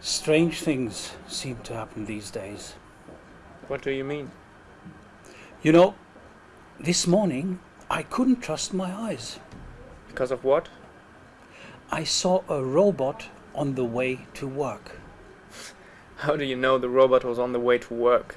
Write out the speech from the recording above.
Strange things seem to happen these days. What do you mean? You know, this morning I couldn't trust my eyes. Because of what? I saw a robot on the way to work. How do you know the robot was on the way to work?